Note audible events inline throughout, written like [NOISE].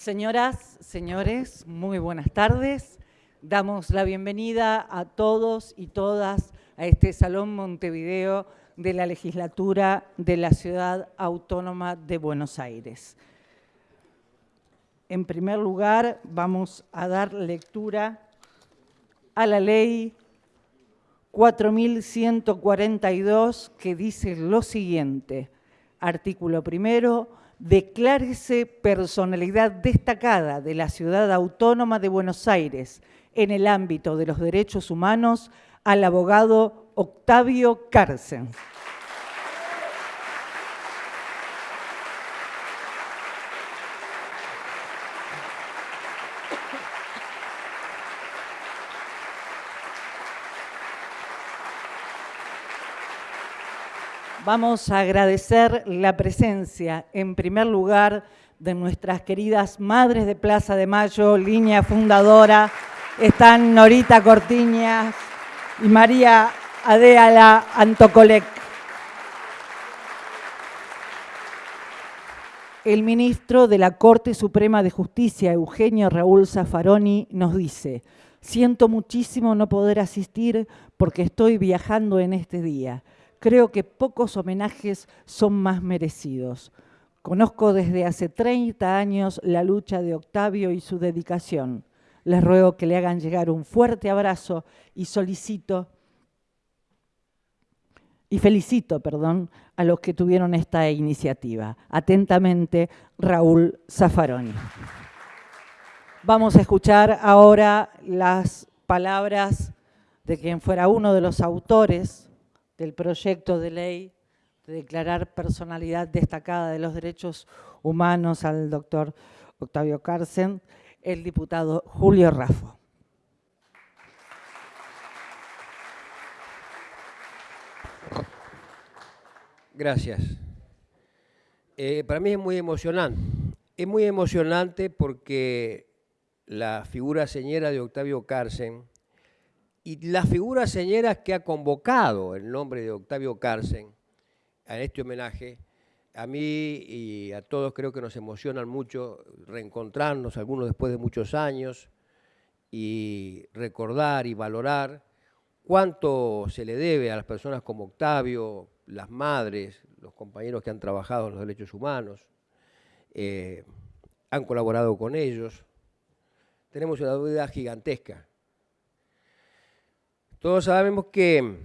Señoras, señores, muy buenas tardes. Damos la bienvenida a todos y todas a este Salón Montevideo de la Legislatura de la Ciudad Autónoma de Buenos Aires. En primer lugar, vamos a dar lectura a la ley 4142 que dice lo siguiente. Artículo primero, declárese personalidad destacada de la Ciudad Autónoma de Buenos Aires en el ámbito de los derechos humanos al abogado Octavio Carcen. Vamos a agradecer la presencia, en primer lugar, de nuestras queridas madres de Plaza de Mayo, línea fundadora. Están Norita Cortiñas y María Adéala Antocolec. El ministro de la Corte Suprema de Justicia, Eugenio Raúl Zaffaroni, nos dice, siento muchísimo no poder asistir porque estoy viajando en este día creo que pocos homenajes son más merecidos. Conozco desde hace 30 años la lucha de Octavio y su dedicación. Les ruego que le hagan llegar un fuerte abrazo y solicito y felicito, perdón, a los que tuvieron esta iniciativa. Atentamente, Raúl Zaffaroni. Vamos a escuchar ahora las palabras de quien fuera uno de los autores del proyecto de ley de declarar personalidad destacada de los derechos humanos al doctor Octavio Carcen, el diputado Julio Raffo. Gracias. Eh, para mí es muy emocionante. Es muy emocionante porque la figura señera de Octavio Carcen y las figuras señeras que ha convocado el nombre de Octavio Carcen a este homenaje, a mí y a todos creo que nos emocionan mucho reencontrarnos, algunos después de muchos años, y recordar y valorar cuánto se le debe a las personas como Octavio, las madres, los compañeros que han trabajado en los derechos humanos, eh, han colaborado con ellos. Tenemos una deuda gigantesca todos sabemos que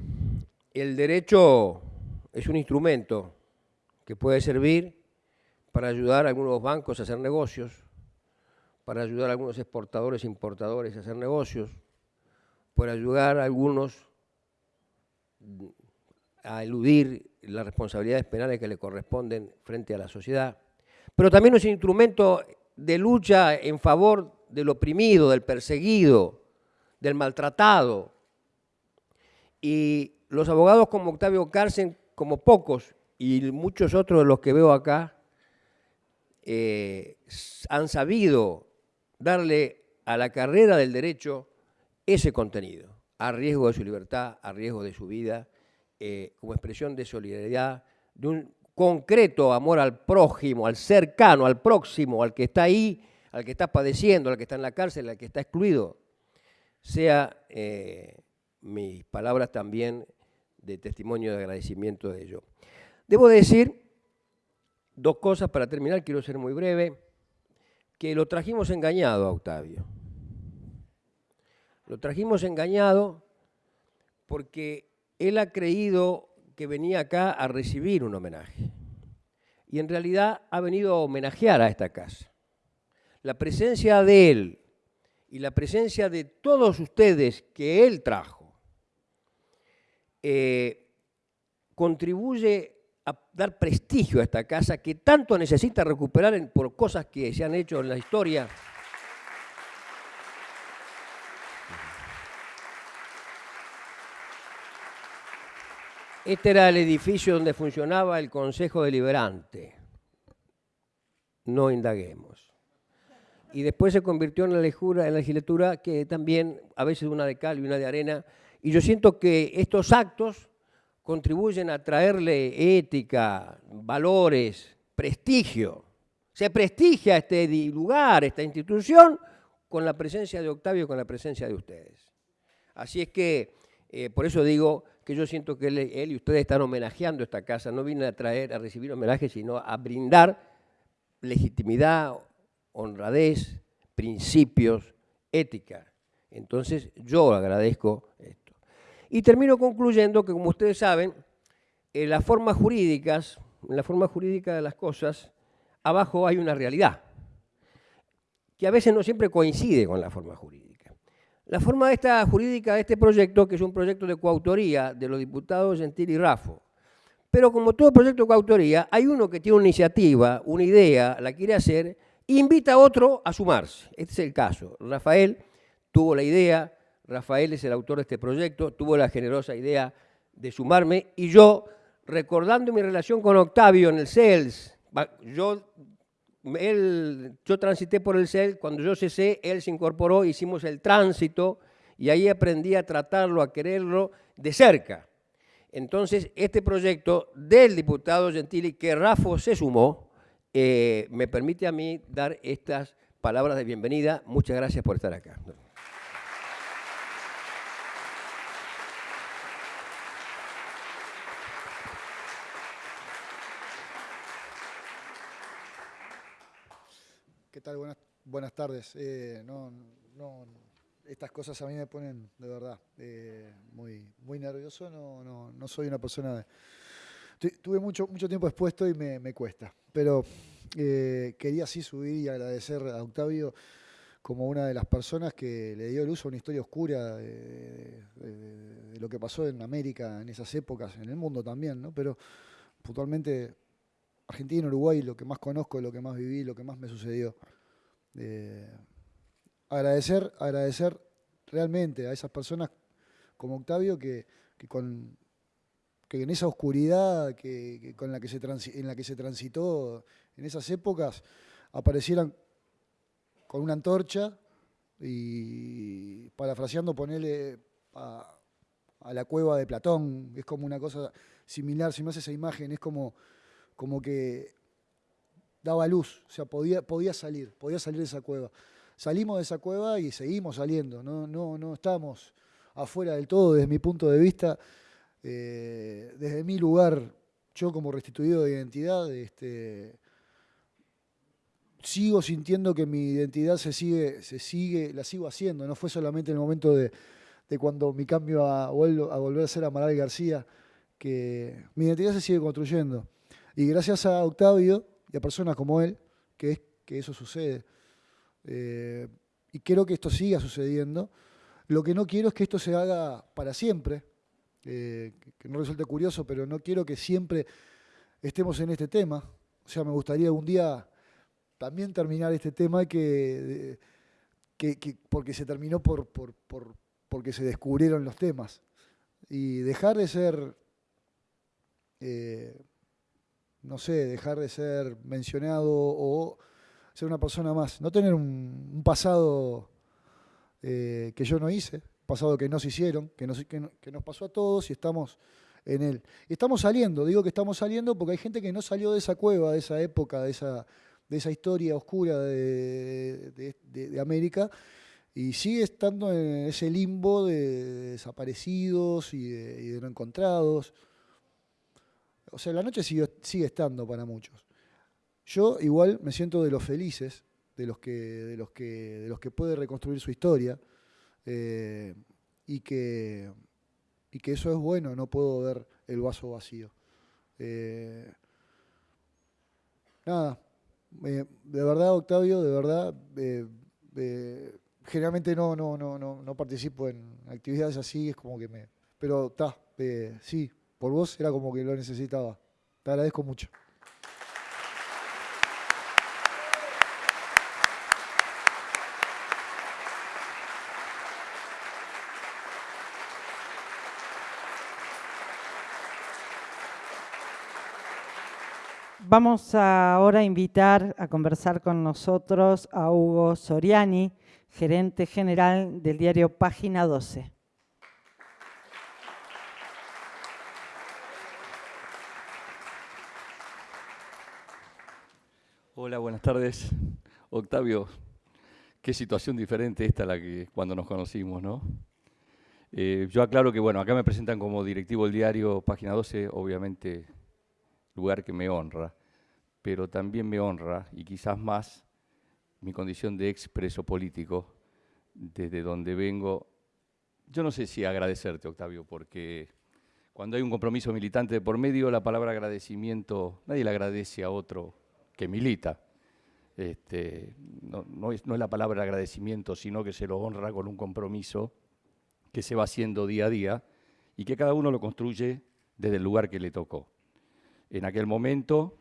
el derecho es un instrumento que puede servir para ayudar a algunos bancos a hacer negocios, para ayudar a algunos exportadores e importadores a hacer negocios, para ayudar a algunos a eludir las responsabilidades penales que le corresponden frente a la sociedad, pero también es un instrumento de lucha en favor del oprimido, del perseguido, del maltratado, y los abogados como Octavio Carcen, como pocos, y muchos otros de los que veo acá, eh, han sabido darle a la carrera del derecho ese contenido, a riesgo de su libertad, a riesgo de su vida, eh, como expresión de solidaridad, de un concreto amor al prójimo, al cercano, al próximo, al que está ahí, al que está padeciendo, al que está en la cárcel, al que está excluido, sea eh, mis palabras también de testimonio de agradecimiento de ello. Debo decir dos cosas para terminar, quiero ser muy breve, que lo trajimos engañado a Octavio. Lo trajimos engañado porque él ha creído que venía acá a recibir un homenaje. Y en realidad ha venido a homenajear a esta casa. La presencia de él y la presencia de todos ustedes que él trajo eh, contribuye a dar prestigio a esta casa que tanto necesita recuperar por cosas que se han hecho en la historia. Este era el edificio donde funcionaba el Consejo Deliberante. No indaguemos. Y después se convirtió en la, en la legislatura que también, a veces una de cal y una de arena, y yo siento que estos actos contribuyen a traerle ética, valores, prestigio, Se prestigia este lugar, esta institución, con la presencia de Octavio con la presencia de ustedes. Así es que, eh, por eso digo que yo siento que él, y ustedes están homenajeando esta casa. No vine a traer, a recibir homenaje, sino a brindar legitimidad, honradez, principios, ética. Entonces, yo agradezco esto. Y termino concluyendo que, como ustedes saben, en las formas jurídicas, en la forma jurídica de las cosas, abajo hay una realidad, que a veces no siempre coincide con la forma jurídica. La forma esta jurídica de este proyecto, que es un proyecto de coautoría de los diputados Gentil y Rafo, pero como todo proyecto de coautoría, hay uno que tiene una iniciativa, una idea, la quiere hacer, invita a otro a sumarse. Este es el caso. Rafael tuvo la idea, Rafael es el autor de este proyecto, tuvo la generosa idea de sumarme y yo, recordando mi relación con Octavio en el CELS, yo, transité por el CELS, cuando yo cesé, él se incorporó, hicimos el tránsito y ahí aprendí a tratarlo, a quererlo de cerca. Entonces, este proyecto del diputado Gentili, que Rafa se sumó, eh, me permite a mí dar estas palabras de bienvenida. Muchas gracias por estar acá. Buenas, tardes. Eh, estas cosas a mí me ponen de verdad eh, muy, muy nervioso. No, no, soy una persona... De, tuve mucho, mucho tiempo expuesto y me, cuesta. Pero eh, quería sí subir y agradecer a Octavio como una de las personas que le dio luz a una historia oscura de, de, lo que pasó en América en esas épocas, en el mundo también, ¿no? Pero puntualmente Argentina, Uruguay, lo que más conozco, lo que más viví, lo que más me sucedió. Eh, agradecer, agradecer realmente a esas personas como Octavio que, con, que en esa oscuridad que, con la que se en la que se transitó en esas épocas aparecieran con una antorcha y parafraseando ponerle a, a, la cueva de Platón, es como una cosa similar, si me hace esa imagen, es como, como que daba luz, o sea, podía, podía salir, podía salir de esa cueva. Salimos de esa cueva y seguimos saliendo, no, no, no estamos afuera del todo desde mi punto de vista, eh, desde mi lugar, yo como restituido de identidad, este, sigo sintiendo que mi identidad se sigue, se sigue, la sigo haciendo, no fue solamente el momento de, cuando mi cambio a, a volver a ser Amaral García, que mi identidad se sigue construyendo. Y gracias a Octavio, y a personas como él, que es que eso sucede. Eh, y quiero que esto siga sucediendo. Lo que no quiero es que esto se haga para siempre, eh, que no resulte curioso, pero no quiero que siempre estemos en este tema. O sea, me gustaría un día también terminar este tema que, que, porque se terminó por, por, porque se descubrieron los temas. Y dejar de ser eh, no sé, dejar de ser mencionado o ser una persona más. No tener un, pasado eh, que yo no hice, pasado que nos hicieron, que nos, que, nos pasó a todos y estamos en él. Y estamos saliendo, digo que estamos saliendo porque hay gente que no salió de esa cueva, de esa época, de esa, de esa historia oscura de, de América y sigue estando en ese limbo de desaparecidos y de no encontrados o sea, la noche sigue, estando para muchos. Yo igual me siento de los felices, de los que, de los que, de los que puede reconstruir su historia, eh, y, que, y que eso es bueno, no puedo ver el vaso vacío. Eh, nada, de verdad, Octavio, de verdad, generalmente no, no, no, no, no participo en actividades así, es como que me... Pero está, sí, por vos era como que lo necesitaba. Te agradezco mucho. Vamos ahora a invitar a conversar con nosotros a Hugo Soriani, gerente general del diario Página 12. Hola, buenas tardes. Octavio, qué situación diferente esta la que cuando nos conocimos, ¿no? Eh, yo aclaro que, bueno, acá me presentan como directivo del diario Página 12, obviamente lugar que me honra, pero también me honra, y quizás más, mi condición de expreso político, desde donde vengo. Yo no sé si agradecerte, Octavio, porque cuando hay un compromiso militante de por medio, la palabra agradecimiento, nadie le agradece a otro que milita. Este, no, es, no es la palabra agradecimiento, sino que se lo honra con un compromiso que se va haciendo día a día y que cada uno lo construye desde el lugar que le tocó. En aquel momento,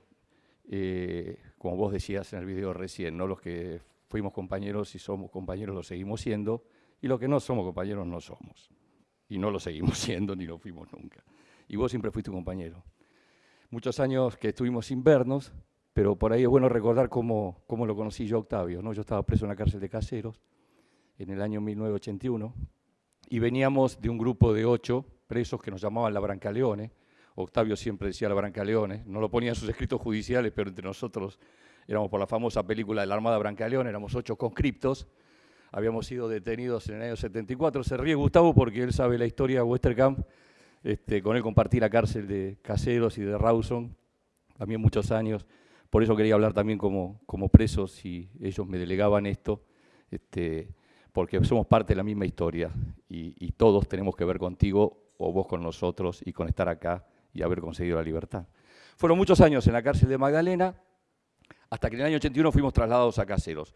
eh, como vos decías en el video recién, ¿no? los que fuimos compañeros y somos compañeros lo seguimos siendo, y los que no somos compañeros no somos. Y no lo seguimos [LAUGHS] siendo ni lo fuimos nunca. Y vos siempre fuiste un compañero. Muchos años que estuvimos sin vernos, pero por ahí es bueno recordar cómo, cómo lo conocí yo, Octavio. ¿no? Yo estaba preso en la cárcel de Caseros en el año 1981 y veníamos de un grupo de ocho presos que nos llamaban la Brancaleone. Octavio siempre decía la Brancaleone, no lo ponía en sus escritos judiciales, pero entre nosotros éramos por la famosa película de la Armada Brancaleone, éramos ocho conscriptos, habíamos sido detenidos en el año 74. Se ríe Gustavo porque él sabe la historia de Westerkamp, este, con él compartí la cárcel de Caseros y de Rawson, también muchos años. Por eso quería hablar también como, como presos, si ellos me delegaban esto, este, porque somos parte de la misma historia y, todos tenemos que ver contigo o vos con nosotros y con estar acá y haber conseguido la libertad. Fueron muchos años en la cárcel de Magdalena, hasta que en el año 81 fuimos trasladados a Caseros.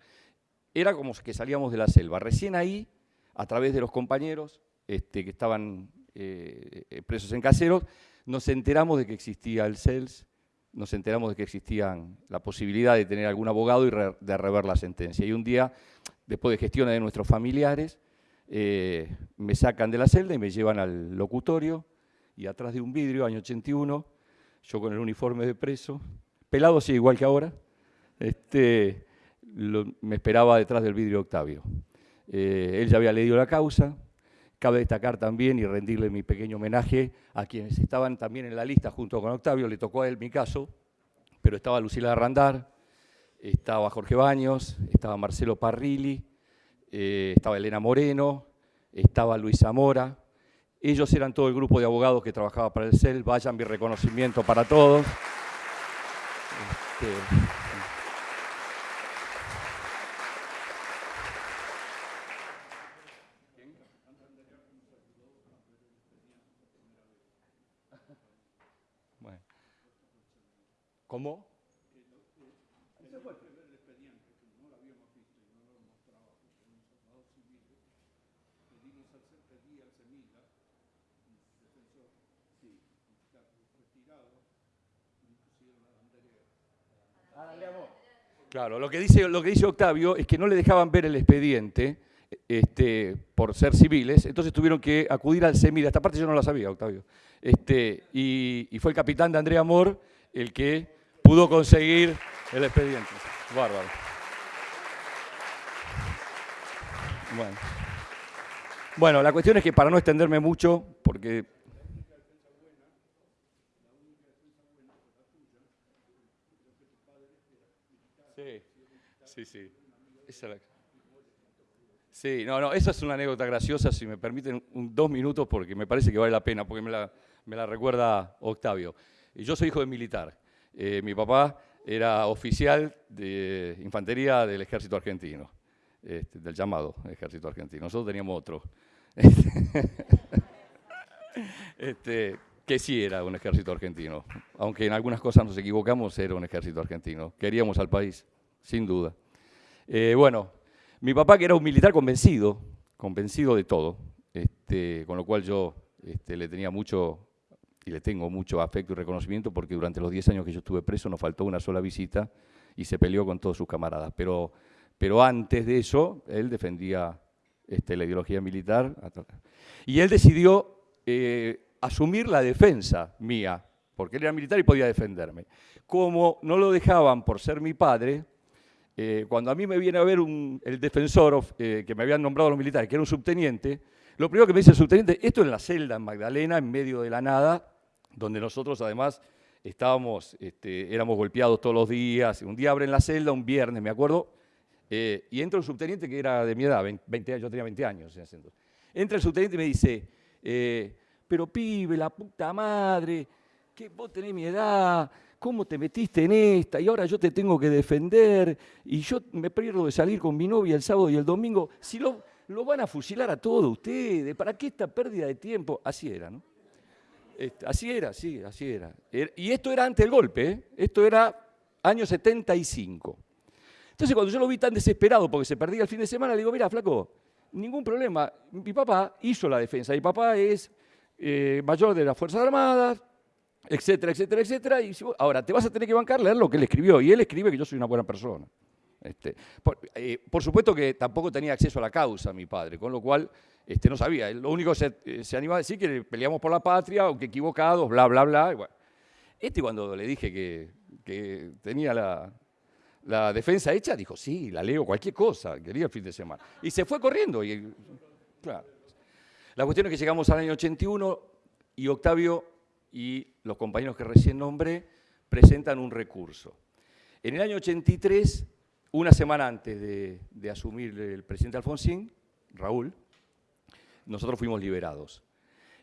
Era como que salíamos de la selva. Recién ahí, a través de los compañeros este, que estaban eh, presos en Caseros, nos enteramos de que existía el CELS, nos enteramos de que existía la posibilidad de tener algún abogado y de rever la sentencia. Y un día, después de gestiones de nuestros familiares, eh, me sacan de la celda y me llevan al locutorio y atrás de un vidrio, año 81, yo con el uniforme de preso, pelado sí, igual que ahora, este, me esperaba detrás del vidrio Octavio. Eh, él ya había leído la causa, Cabe destacar también y rendirle mi pequeño homenaje a quienes estaban también en la lista junto con Octavio, le tocó a él mi caso, pero estaba Lucila Randar, estaba Jorge Baños, estaba Marcelo Parrilli, eh, estaba Elena Moreno, estaba Luis Zamora. Ellos eran todo el grupo de abogados que trabajaba para el CEL. Vayan mi reconocimiento para todos. Este, ¿Cómo? Claro, lo que, dice, lo que dice Octavio es que no le dejaban ver el expediente este, por ser civiles, entonces tuvieron que acudir al CEMIDA. Esta parte yo no la sabía, Octavio. Este, y, y fue el capitán de Andrea Amor el que pudo conseguir el expediente. Bárbaro. Bueno. bueno, la cuestión es que para no extenderme mucho, porque... Sí, sí, sí. Sí, no, no, esa es una anécdota graciosa, si me permiten dos minutos, porque me parece que vale la pena, porque me la, me la recuerda Octavio. Yo soy hijo de militar. Eh, mi papá era oficial de infantería del ejército argentino, este, del llamado ejército argentino. Nosotros teníamos otro, [LAUGHS] este, que sí era un ejército argentino. Aunque en algunas cosas nos equivocamos, era un ejército argentino. Queríamos al país, sin duda. Eh, bueno, mi papá que era un militar convencido, convencido de todo, este, con lo cual yo le tenía mucho y le tengo mucho afecto y reconocimiento porque durante los 10 años que yo estuve preso no faltó una sola visita y se peleó con todos sus camaradas. Pero, pero antes de eso, él defendía este, la ideología militar y él decidió eh, asumir la defensa mía, porque él era militar y podía defenderme. Como no lo dejaban por ser mi padre, eh, cuando a mí me viene a ver el defensor eh, que me habían nombrado los militares, que era un subteniente, lo primero que me dice el subteniente, esto en la celda en Magdalena, en medio de la nada, donde nosotros además estábamos, este, éramos golpeados todos los días. Un día abren la celda, un viernes, me acuerdo, eh, y entra un subteniente que era de mi edad, 20 años, yo tenía 20 años en ese entonces. Entra el subteniente y me dice, eh, pero pibe, la puta madre, que vos tenés mi edad, ¿cómo te metiste en esta? Y ahora yo te tengo que defender, y yo me pierdo de salir con mi novia el sábado y el domingo. Si lo, lo van a fusilar a todos ustedes, ¿para qué esta pérdida de tiempo? Así era, ¿no? Este, así era, sí, así era. Er, y esto era antes del golpe, ¿eh? esto era año 75. Entonces cuando yo lo vi tan desesperado porque se perdía el fin de semana, le digo, mira, flaco, ningún problema. Mi papá hizo la defensa. Mi papá es eh, mayor de las Fuerzas Armadas, etcétera, etcétera, etcétera. Y ahora te vas a tener que bancar leer lo que él escribió. Y él escribe que yo soy una buena persona. Este, eh, por, supuesto que tampoco tenía acceso a la causa mi padre, con lo cual este, no sabía. Lo único que se, eh, se animaba a decir que peleamos por la patria, aunque equivocados, bla, bla, bla. Este cuando le dije que, que tenía la, la, defensa hecha, dijo, sí, la leo, cualquier cosa, quería el fin de semana. Y se fue corriendo. Y, claro. La cuestión es que llegamos al año 81 y Octavio y los compañeros que recién nombré presentan un recurso. En el año 83 una semana antes de, asumir el presidente Alfonsín, Raúl, nosotros fuimos liberados.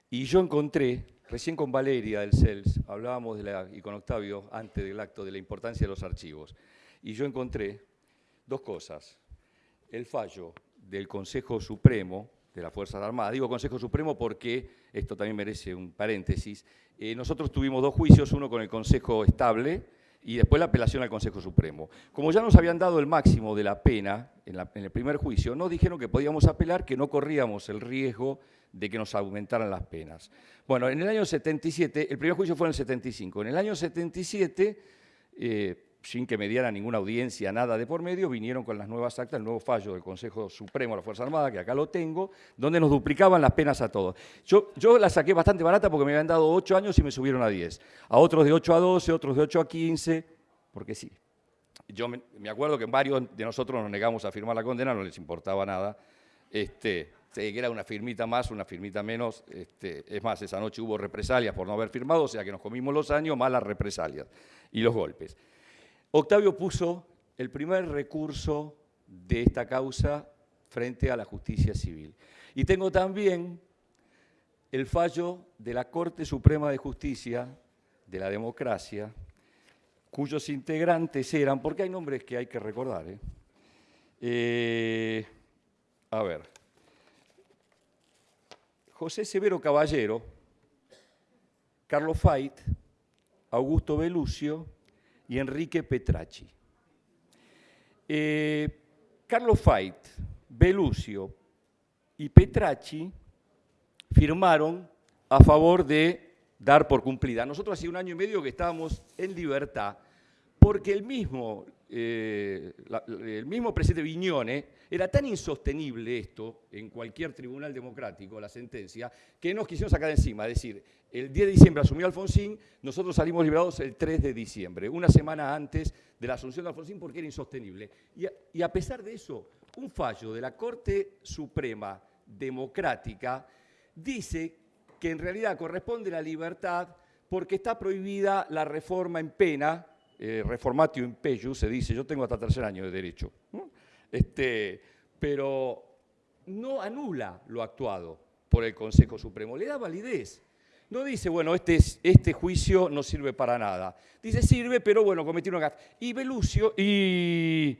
Y yo encontré, recién con Valeria del CELS, hablábamos de la, y con Octavio antes del acto de la importancia de los archivos, y yo encontré dos cosas. El fallo del Consejo Supremo de las Fuerzas Armadas, digo Consejo Supremo porque esto también merece un paréntesis, eh, nosotros tuvimos dos juicios, uno con el Consejo Estable, y después la apelación al Consejo Supremo. Como ya nos habían dado el máximo de la pena en, el primer juicio, nos dijeron que podíamos apelar, que no corríamos el riesgo de que nos aumentaran las penas. Bueno, en el año 77, el primer juicio fue en el 75, en el año 77 sin que me diera ninguna audiencia, nada de por medio, vinieron con las nuevas actas, el nuevo fallo del Consejo Supremo de la Fuerza Armada, que acá lo tengo, donde nos duplicaban las penas a todos. Yo, yo la saqué bastante barata porque me habían dado 8 años y me subieron a 10. A otros de 8 a 12, otros de 8 a 15, porque sí. Yo me, acuerdo que varios de nosotros nos negamos a firmar la condena, no les importaba nada. Este, era una firmita más, una firmita menos. Este, es más, esa noche hubo represalias por no haber firmado, o sea que nos comimos los años más las represalias y los golpes. Octavio puso el primer recurso de esta causa frente a la justicia civil. Y tengo también el fallo de la Corte Suprema de Justicia de la Democracia, cuyos integrantes eran, porque hay nombres que hay que recordar, ¿eh? Eh, a ver, José Severo Caballero, Carlos Fait, Augusto Belucio, y Enrique Petracci. Eh, Carlos Fait, Belucio y Petracci firmaron a favor de dar por cumplida. Nosotros hace un año y medio que estábamos en libertad porque el mismo, eh, el mismo presidente Viñone era tan insostenible esto en cualquier tribunal democrático, la sentencia, que nos quisimos sacar encima. Es decir, el 10 de diciembre asumió Alfonsín, nosotros salimos liberados el 3 de diciembre, una semana antes de la asunción de Alfonsín porque era insostenible. Y a, pesar de eso, un fallo de la Corte Suprema Democrática dice que en realidad corresponde la libertad porque está prohibida la reforma en pena, eh, reformatio in se dice, yo tengo hasta tercer año de derecho, este, pero no anula lo actuado por el Consejo Supremo, le da validez. No dice, bueno, este, este juicio no sirve para nada. Dice, sirve, pero bueno, cometí una gafa. Y Belucio, y,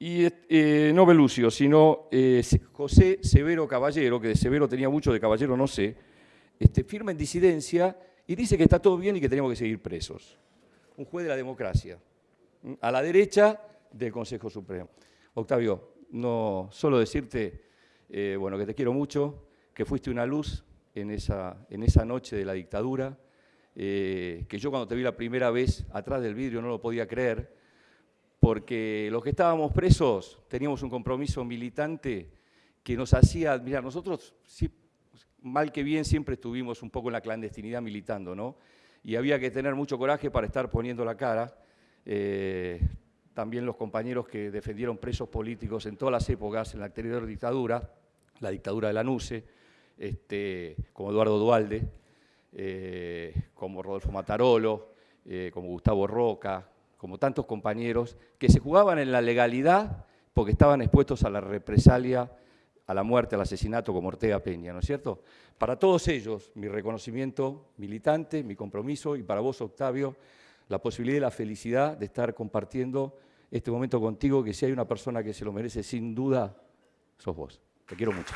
eh, no Belucio, sino eh, José Severo Caballero, que de Severo tenía mucho, de Caballero no sé, este, firma en disidencia y dice que está todo bien y que tenemos que seguir presos. Un juez de la democracia, a la derecha del Consejo Supremo. Octavio, no solo decirte, eh, bueno, que te quiero mucho, que fuiste una luz en esa, en esa noche de la dictadura, eh, que yo cuando te vi la primera vez atrás del vidrio no lo podía creer, porque los que estábamos presos teníamos un compromiso militante que nos hacía admirar. Nosotros, mal que bien, siempre estuvimos un poco en la clandestinidad militando, ¿no? Y había que tener mucho coraje para estar poniendo la cara. Eh, también los compañeros que defendieron presos políticos en todas las épocas, en la anterior dictadura, la dictadura de la NUCE, este, como Eduardo Dualde, eh, como Rodolfo Matarolo, eh, como Gustavo Roca, como tantos compañeros, que se jugaban en la legalidad porque estaban expuestos a la represalia, a la muerte, al asesinato como Ortega Peña, ¿no es cierto? Para todos ellos, mi reconocimiento militante, mi compromiso, y para vos, Octavio, la posibilidad y la felicidad de estar compartiendo este momento contigo, que si hay una persona que se lo merece sin duda, sos vos. Te quiero mucho.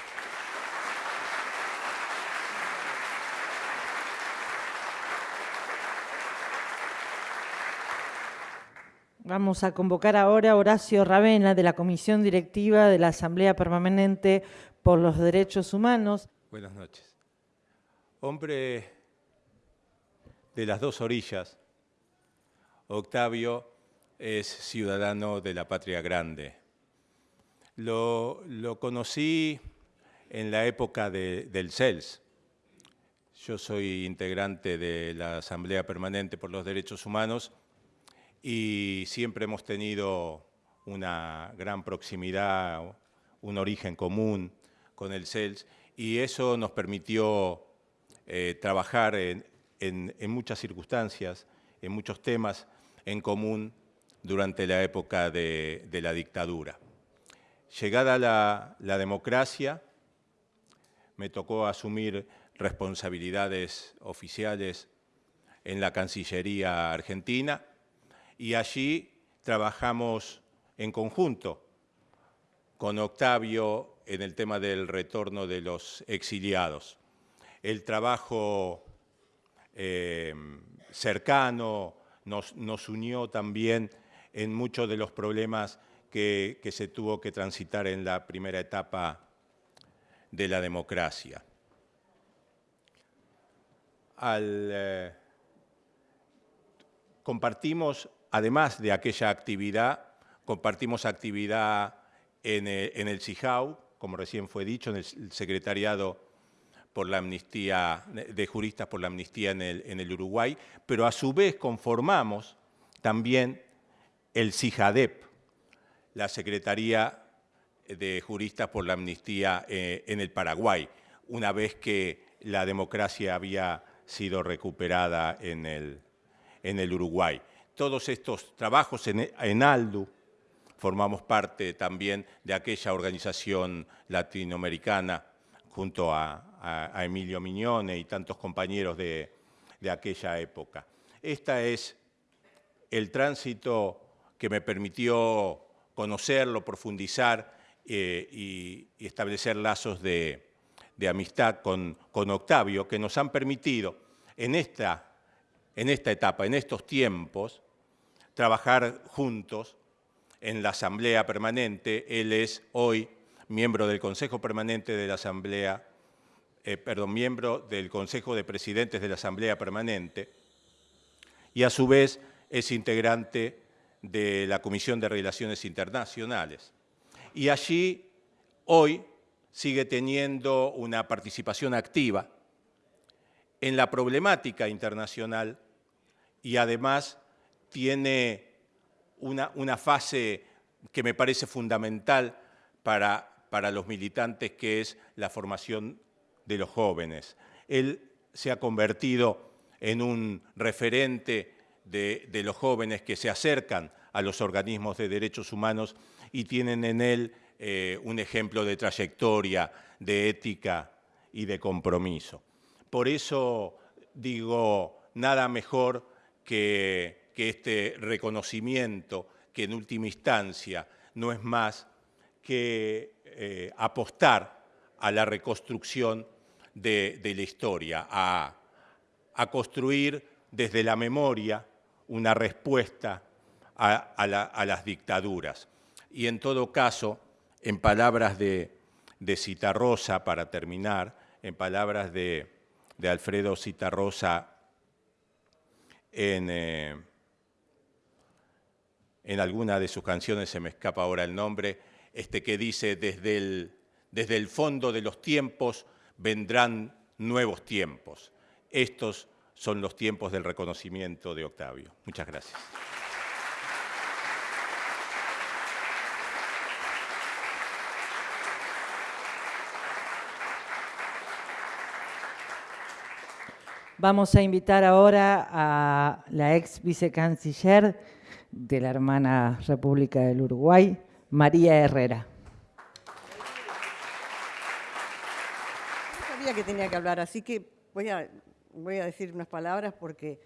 Vamos a convocar ahora a Horacio Ravena de la Comisión Directiva de la Asamblea Permanente por los Derechos Humanos. Buenas noches. Hombre de las dos orillas, Octavio es ciudadano de la Patria Grande. Lo, conocí en la época del CELS. Yo soy integrante de la Asamblea Permanente por los Derechos Humanos y siempre hemos tenido una gran proximidad, un origen común con el CELS y eso nos permitió eh, trabajar en, muchas circunstancias, en muchos temas en común durante la época de, la dictadura. Llegada la democracia, me tocó asumir responsabilidades oficiales en la Cancillería Argentina y allí trabajamos en conjunto con Octavio en el tema del retorno de los exiliados. El trabajo eh, cercano nos, unió también en muchos de los problemas que, se tuvo que transitar en la primera etapa de la democracia. Eh, compartimos Además de aquella actividad, compartimos actividad en el, CIJAU, como recién fue dicho, en el secretariado por la amnistía, de juristas por la amnistía en el, Uruguay, pero a su vez conformamos también el CIJADEP, la Secretaría de Juristas por la Amnistía eh, en el Paraguay, una vez que la democracia había sido recuperada en el Uruguay todos estos trabajos en, ALDU, formamos parte también de aquella organización latinoamericana junto a, Emilio Miñone y tantos compañeros de, aquella época. Este es el tránsito que me permitió conocerlo, profundizar eh, y, establecer lazos de, amistad con, con, Octavio, que nos han permitido en esta en esta etapa, en estos tiempos, trabajar juntos en la Asamblea Permanente. Él es hoy miembro del Consejo Permanente de la Asamblea, eh, perdón, miembro del Consejo de Presidentes de la Asamblea Permanente y a su vez es integrante de la Comisión de Relaciones Internacionales. Y allí hoy sigue teniendo una participación activa en la problemática internacional y además tiene una, una fase que me parece fundamental para, para los militantes, que es la formación de los jóvenes. Él se ha convertido en un referente de, los jóvenes que se acercan a los organismos de derechos humanos y tienen en él eh, un ejemplo de trayectoria, de ética y de compromiso. Por eso digo, nada mejor que, este reconocimiento, que en última instancia no es más que eh, apostar a la reconstrucción de, la historia, a, construir desde la memoria una respuesta a, las dictaduras. Y en todo caso, en palabras de, de Citarrosa, para terminar, en palabras de, de Alfredo Citarrosa en, eh, en alguna de sus canciones, se me escapa ahora el nombre, este que dice, desde el, desde el fondo de los tiempos vendrán nuevos tiempos. Estos son los tiempos del reconocimiento de Octavio. Muchas gracias. Vamos a invitar ahora a la ex vicecanciller de la hermana República del Uruguay, María Herrera. No sabía que tenía que hablar, así que voy a, decir unas palabras porque,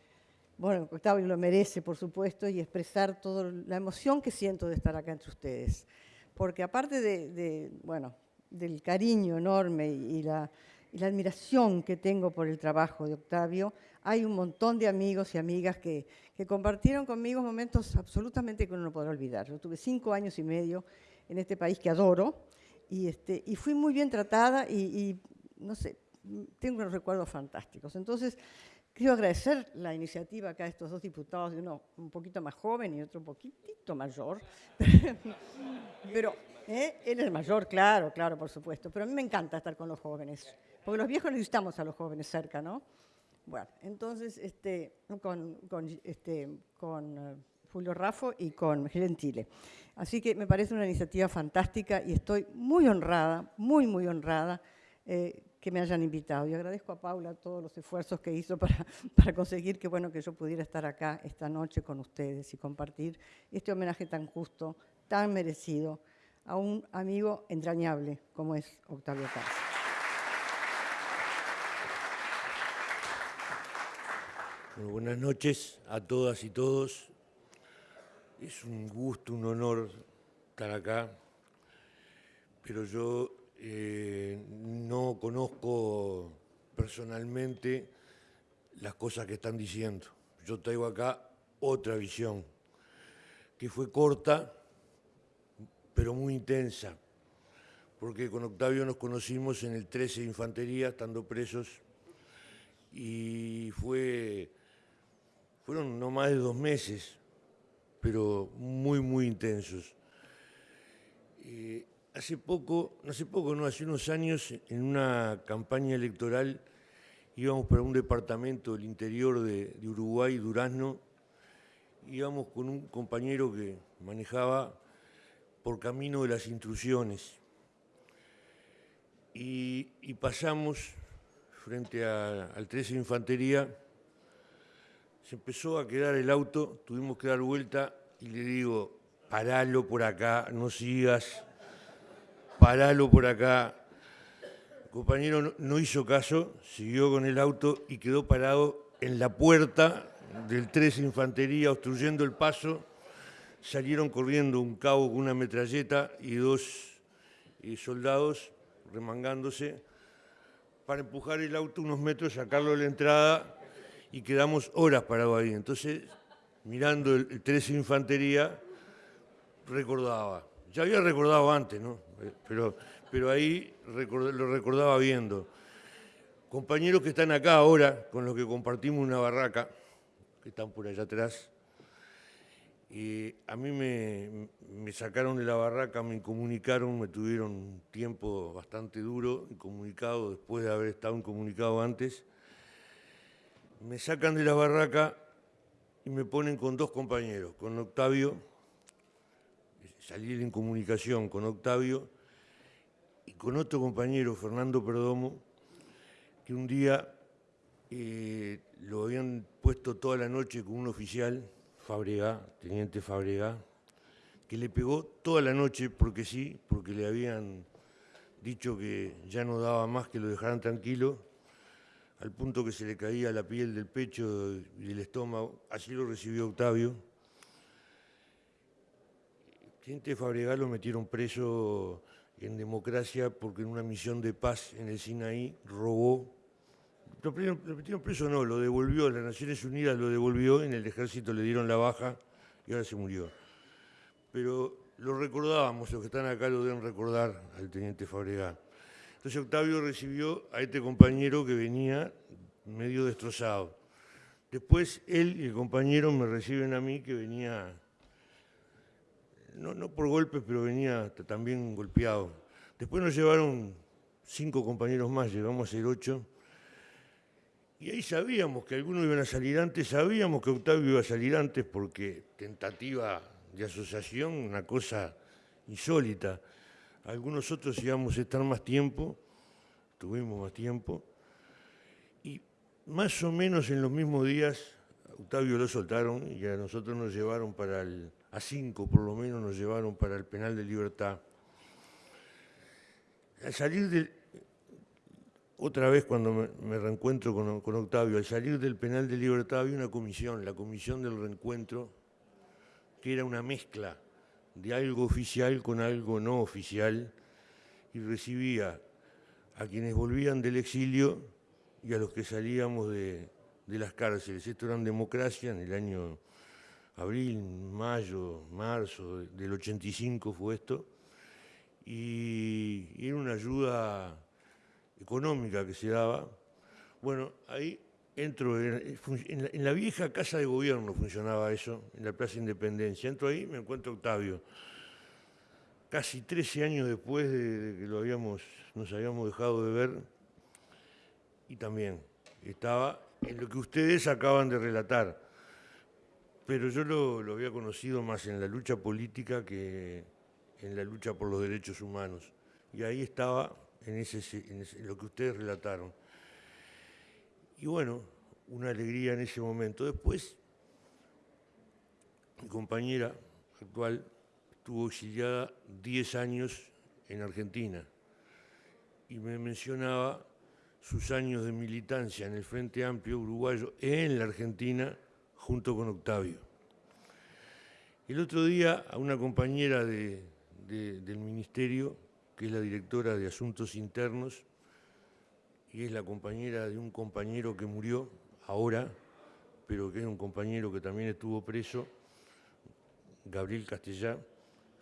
bueno, Octavio lo merece, por supuesto, y expresar toda la emoción que siento de estar acá entre ustedes. Porque aparte de, bueno, del cariño enorme y la, y la admiración que tengo por el trabajo de Octavio, hay un montón de amigos y amigas que, que compartieron conmigo momentos absolutamente que uno no podrá olvidar. Yo tuve cinco años y medio en este país que adoro y, este, y fui muy bien tratada y, y no sé, tengo unos recuerdos fantásticos. Entonces, quiero agradecer la iniciativa acá de estos dos diputados, uno un poquito más joven y otro un poquitito mayor. [LAUGHS] Pero ¿eh? él es mayor, claro, claro, por supuesto. Pero a mí me encanta estar con los jóvenes, porque los viejos necesitamos a los jóvenes cerca, ¿no? Bueno, entonces, este, con, este, uh, Julio Raffo y con Gentile. Así que me parece una iniciativa fantástica y estoy muy honrada, muy, muy honrada eh, que me hayan invitado. Y agradezco a Paula todos los esfuerzos que hizo para, [LAUGHS] para conseguir que, bueno, que yo pudiera estar acá esta noche con ustedes y compartir este homenaje tan justo, tan merecido a un amigo entrañable como es Octavio Paz. Buenas noches a todas y todos. Es un gusto, un honor estar acá, pero yo eh, no conozco personalmente las cosas que están diciendo. Yo traigo acá otra visión, que fue corta, pero muy intensa, porque con Octavio nos conocimos en el 13 de Infantería, estando presos, y fue fueron no más de dos meses, pero muy, muy intensos. Eh, hace poco, no hace poco, no, hace unos años, en una campaña electoral, íbamos para un departamento del interior de, de Uruguay, Durazno, íbamos con un compañero que manejaba por camino de las intrusiones. Y, pasamos frente al 13 Infantería, se empezó a quedar el auto, tuvimos que dar vuelta y le digo, paralo por acá, no sigas, paralo por acá. El compañero no hizo caso, siguió con el auto y quedó parado en la puerta del 3 Infantería, obstruyendo el paso. Salieron corriendo un cabo con una metralleta y dos eh, soldados remangándose para empujar el auto unos metros, sacarlo de la entrada y quedamos horas parados ahí. Entonces, mirando el, 13 Infantería, recordaba. Ya había recordado antes, ¿no? Pero, pero ahí lo recordaba viendo. Compañeros que están acá ahora, con los que compartimos una barraca, que están por allá atrás, y a mí me, me, sacaron de la barraca, me incomunicaron, me tuvieron un tiempo bastante duro, incomunicado después de haber estado incomunicado antes me sacan de la barraca y me ponen con dos compañeros, con Octavio, salí en comunicación con Octavio y con otro compañero, Fernando Perdomo, que un día eh, lo habían puesto toda la noche con un oficial, Fabregá, teniente Fabregá, que le pegó toda la noche porque sí, porque le habían dicho que ya no daba más que lo dejaran tranquilo al punto que se le caía la piel del pecho y del estómago. Así lo recibió Octavio. Gente Fabregal lo metieron preso en democracia porque en una misión de paz en el Sinaí robó. Lo metieron preso no, lo devolvió, las Naciones Unidas lo devolvió, en el ejército le dieron la baja y ahora se murió. Pero lo recordábamos, los que están acá lo deben recordar al teniente Fabregal. Entonces Octavio recibió a este compañero que venía medio destrozado. Después él y el compañero me reciben a mí que venía, no, no por golpes, pero venía también golpeado. Después nos llevaron cinco compañeros más, llegamos a ser ocho. Y ahí sabíamos que algunos iban a salir antes, sabíamos que Octavio iba a salir antes porque tentativa de asociación, una cosa insólita. Algunos otros íbamos a estar más tiempo, tuvimos más tiempo. Y más o menos en los mismos días, Octavio lo soltaron y a nosotros nos llevaron para el, a cinco por lo menos nos llevaron para el penal de libertad. Al salir del, otra vez cuando me, reencuentro con, con, Octavio, al salir del penal de libertad había una comisión, la comisión del reencuentro, que era una mezcla de algo oficial con algo no oficial, y recibía a quienes volvían del exilio y a los que salíamos de, las cárceles. Esto era en democracia en el año abril, mayo, marzo del 85 fue esto, y, era una ayuda económica que se daba. Bueno, ahí entro, en, en, la, vieja casa de gobierno funcionaba eso, en la Plaza Independencia. Entro ahí, me encuentro Octavio casi 13 años después de que lo habíamos, nos habíamos dejado de ver, y también estaba en lo que ustedes acaban de relatar. Pero yo lo, había conocido más en la lucha política que en la lucha por los derechos humanos. Y ahí estaba en, ese, en lo que ustedes relataron. Y bueno, una alegría en ese momento. Después, mi compañera actual estuvo exiliada 10 años en Argentina y me mencionaba sus años de militancia en el Frente Amplio Uruguayo en la Argentina junto con Octavio. El otro día a una compañera del Ministerio, que es la directora de Asuntos Internos, y es la compañera de un compañero que murió ahora, pero que es un compañero que también estuvo preso, Gabriel Castellá,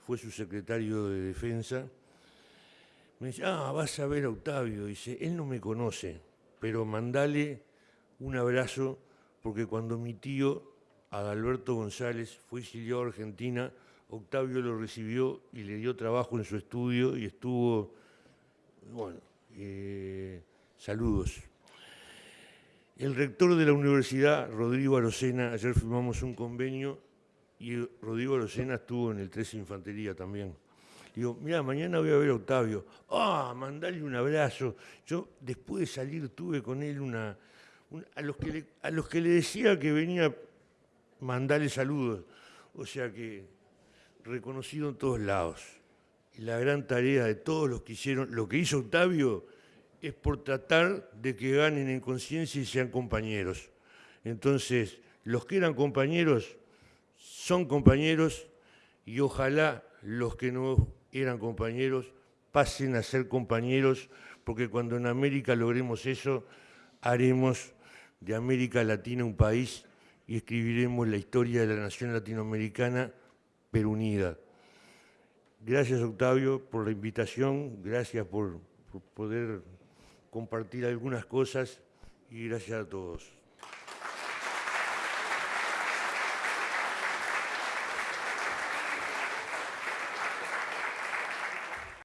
fue su secretario de defensa, me dice, ah, vas a ver a Octavio, dice, él no me conoce, pero mandale un abrazo, porque cuando mi tío, Adalberto González, fue exiliado a Argentina, Octavio lo recibió y le dio trabajo en su estudio y estuvo, bueno, eh, saludos. El rector de la universidad, Rodrigo Arocena, ayer firmamos un convenio y Rodrigo Rosena estuvo en el 13 Infantería también. Digo, mira, mañana voy a ver a Octavio. Ah, mandale un abrazo. Yo después de salir tuve con él una... a, los que le, a los que le decía que venía mandarle saludos. O sea que reconocido en todos lados. Y la gran tarea de todos los que hicieron, lo que hizo Octavio es por tratar de que ganen en conciencia y sean compañeros. Entonces, los que eran compañeros son compañeros y ojalá los que no eran compañeros pasen a ser compañeros, porque cuando en América logremos eso, haremos de América Latina un país y escribiremos la historia de la nación latinoamericana, pero unida. Gracias, Octavio, por la invitación, gracias por, por poder compartir algunas cosas y gracias a todos.